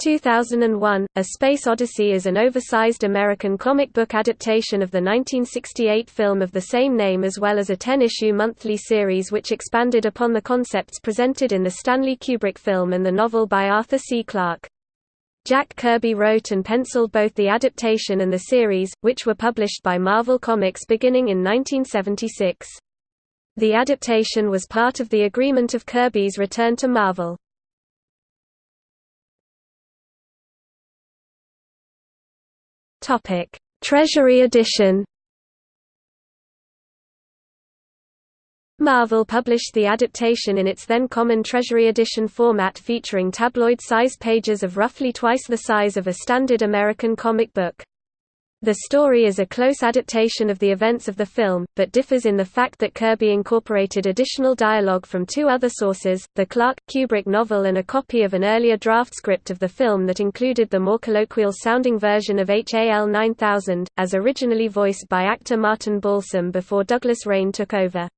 2001, A Space Odyssey is an oversized American comic book adaptation of the 1968 film of the same name as well as a 10-issue monthly series which expanded upon the concepts presented in the Stanley Kubrick film and the novel by Arthur C. Clarke. Jack Kirby wrote and penciled both the adaptation and the series, which were published by Marvel Comics beginning in 1976. The adaptation was part of the agreement of Kirby's return to Marvel. Topic: Treasury Edition. Marvel published the adaptation in its then common Treasury Edition format featuring tabloid-sized pages of roughly twice the size of a standard American comic book. The story is a close adaptation of the events of the film, but differs in the fact that Kirby incorporated additional dialogue from two other sources, the Clarke, Kubrick novel and a copy of an earlier draft script of the film that included the more colloquial-sounding version of HAL 9000, as originally voiced by actor Martin Balsam before Douglas Rain took over.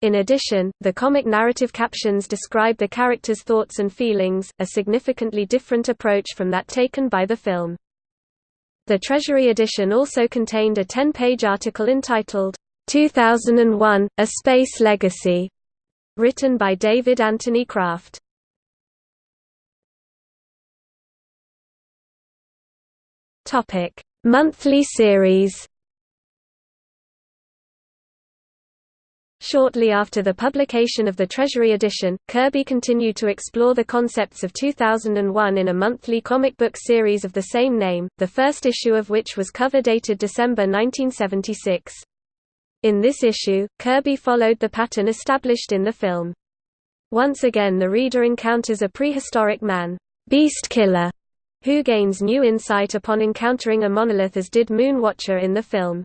In addition, the comic narrative captions describe the characters' thoughts and feelings, a significantly different approach from that taken by the film. The Treasury edition also contained a 10-page article entitled, 2001, A Space Legacy, written by David Anthony Kraft. Monthly series Shortly after the publication of the Treasury edition, Kirby continued to explore the concepts of 2001 in a monthly comic book series of the same name, the first issue of which was cover dated December 1976. In this issue, Kirby followed the pattern established in the film. Once again the reader encounters a prehistoric man, Beast Killer, who gains new insight upon encountering a monolith as did Moonwatcher in the film.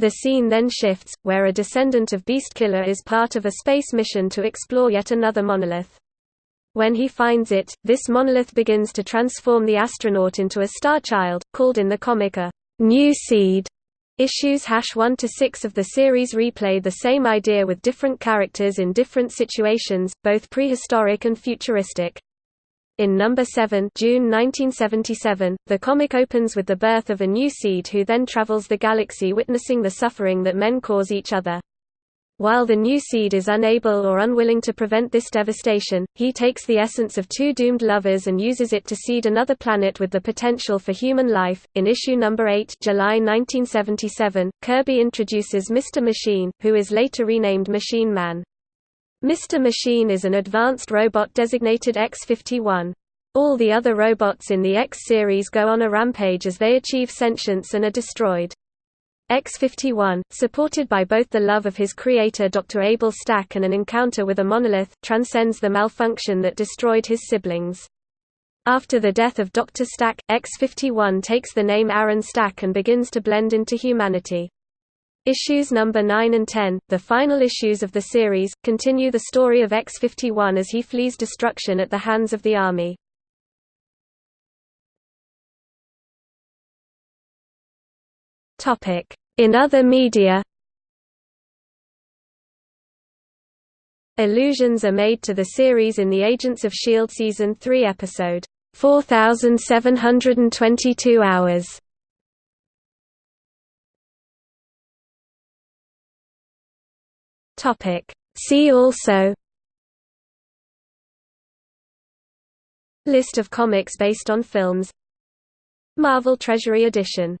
The scene then shifts, where a descendant of Beastkiller is part of a space mission to explore yet another monolith. When he finds it, this monolith begins to transform the astronaut into a star child, called in the comic a new seed. Issues hash 1 to 6 of the series replay the same idea with different characters in different situations, both prehistoric and futuristic. In number 7 June 1977, the comic opens with the birth of a new seed who then travels the galaxy witnessing the suffering that men cause each other. While the new seed is unable or unwilling to prevent this devastation, he takes the essence of two doomed lovers and uses it to seed another planet with the potential for human life. In issue number 8, July 1977, Kirby introduces Mr. Machine, who is later renamed Machine Man. Mr. Machine is an advanced robot designated X-51. All the other robots in the X series go on a rampage as they achieve sentience and are destroyed. X-51, supported by both the love of his creator Dr. Abel Stack and an encounter with a monolith, transcends the malfunction that destroyed his siblings. After the death of Dr. Stack, X-51 takes the name Aaron Stack and begins to blend into humanity. Issues number 9 and 10, the final issues of the series, continue the story of X-51 as he flees destruction at the hands of the Army. In other media Allusions are made to the series in the Agents of S.H.I.E.L.D. Season 3 episode, 4722 Hours. Topic. See also List of comics based on films Marvel Treasury Edition